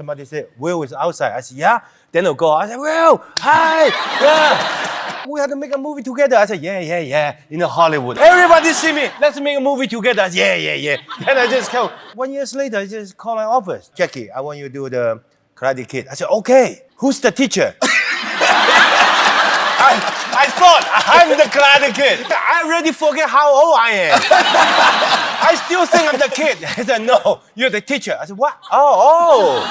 somebody said, Will is outside. I said, yeah. Then they'll go, I said, Will, hi, yeah. We had to make a movie together. I said, yeah, yeah, yeah, in Hollywood. Everybody see me, let's make a movie together. Said, yeah, yeah, yeah. Then I just come. one years later, I just call my office. Jackie, I want you to do the Karate Kid. I said, okay. Who's the teacher? I, I thought I'm the Karate Kid. I already forget how old I am. I still think I'm the kid. I said, no, you're the teacher. I said, what? Oh, oh.